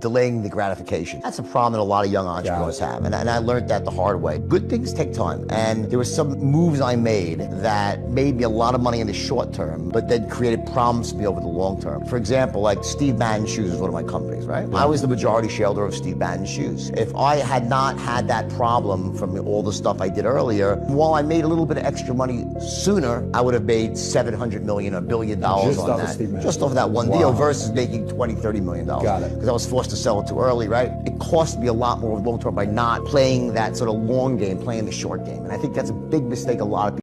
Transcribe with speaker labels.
Speaker 1: delaying the gratification. That's a problem that a lot of young entrepreneurs have. And, and I learned that the hard way. Good things take time. And there were some moves I made that made me a lot of money in the short term, but then created problems for me over the long term. For example, like Steve Madden Shoes is one of my companies, right? I was the majority shareholder of Steve Madden Shoes. If I had not had that problem from all the stuff I did earlier, while I made a little bit of extra money sooner, I would have made 700 million, a billion dollars
Speaker 2: Just
Speaker 1: on
Speaker 2: off of
Speaker 1: that. Just off that one
Speaker 2: Wow.
Speaker 1: deal versus making 20, 30 million dollars.
Speaker 2: Got it.
Speaker 1: Because I was forced to sell it too early, right? It cost me a lot more long term by not playing that sort of long game, playing the short game. And I think that's a big mistake a lot of people